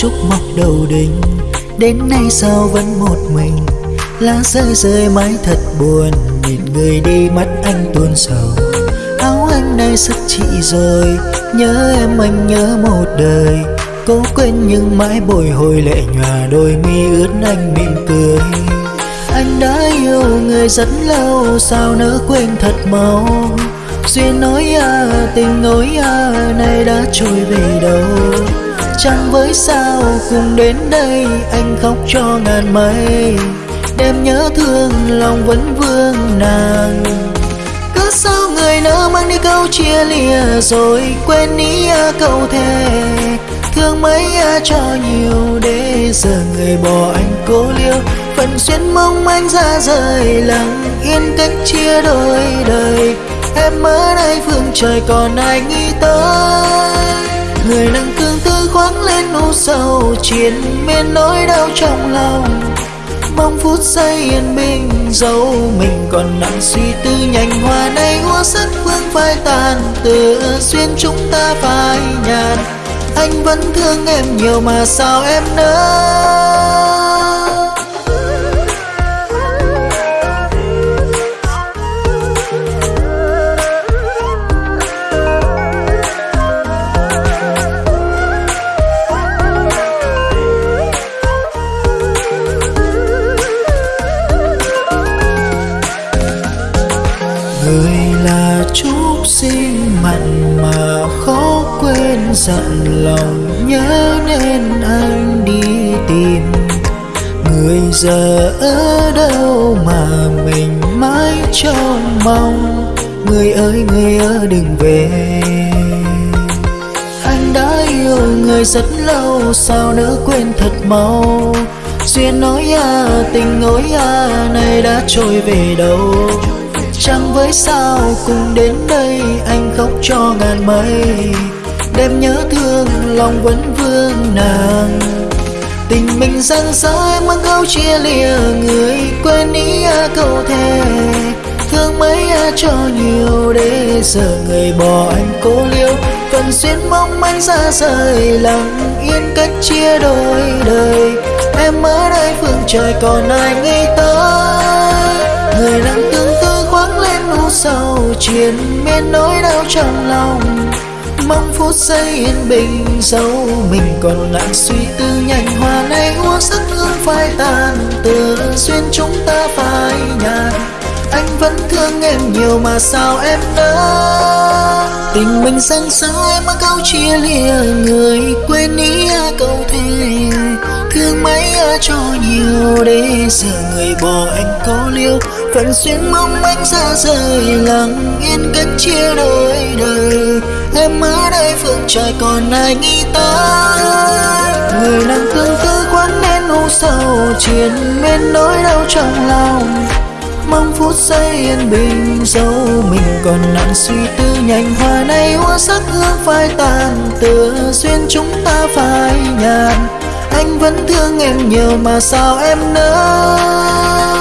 Chúc mọc đầu đình Đến nay sao vẫn một mình, Lá rơi rơi mãi thật buồn. Nhìn người đi mắt anh tuôn sầu, Áo anh nay sức chị rồi. Nhớ em, anh nhớ một đời, Cố quên nhưng mãi bồi hồi lệ nhòa. Đôi mi ướt anh mỉm cười, Anh đã yêu người rất lâu, Sao nỡ quên thật mau? Duyên nói à tình nói à Nay đã trôi về đâu? Chẳng với sao cùng đến đây Anh khóc cho ngàn mây? Đêm nhớ thương, lòng vẫn vương nàng. Cứ sao người nỡ mang đi câu chia lìa Rồi quên ý à, câu thề. Thương mấy à, cho nhiều Để giờ người bỏ anh cố liêu. Phần xuyên mong anh ra rời, Lặng yên cách chia đôi đời. Em ở đây phương trời còn ai nghĩ tới? Người nắng khoáng lên u sầu, Triền miên nỗi đau trong lòng. Mong phút giây yên bình, dẫu Mình còn nặng, suy tư nhành hoa này Úa sắc vương phai tàn. Từ xuyên chúng ta phai nhạt, Anh vẫn thương em nhiều mà sao em nỡ chúc mặn mà khó quên dặn lòng nhớ nên anh đi tìm. Người giờ ở đâu mà mình mãi trông mong? Người ơi người ơi, đừng về. Anh đã yêu người rất lâu, sao nỡ quên thật mau? Duyên nói à tình nói à này đã trôi về đâu? Trăng với sao cùng đến đây anh khóc cho ngàn mây. Đêm nhớ thương, lòng vẫn vương nàng. Tình mình giang dở em mang câu chia lìa, Người quên ý à, câu thề. Thương mấy à, cho nhiều để giờ người bỏ anh cô liêu. Phần xuyên mong manh ra rời, lặng yên cách chia đôi đời. Em ở đây, phương trời còn ai nghĩ tới? Người đang tương lũ sâu triền miên nỗi đau trong lòng. Mong phút giây yên bình dẫu mình, còn lại suy tư nhanh hoa này úa sắc hương phai tàn. Từ duyên chúng ta phai nhạt, anh vẫn thương em nhiều mà sao em đã tình mình dâng sao em mang câu chia lìa, người quên ý à, câu thề. Thương mấy à, cho nhiều để giờ người bỏ anh có liêu phần xuyên mong anh xa rời, lặng yên cách chia đôi đời. Em ở đây phương trời còn ai nghĩ tới? Người nàng tương tư quán nên u sầu triền miên nỗi đau trong lòng. Mong phút giây yên bình, dẫu mình còn nặng, suy tư nhành hoa này hoa sắc hương phai tàn, tựa duyên chúng ta phai nhạt anh vẫn thương em nhiều mà sao em nỡ?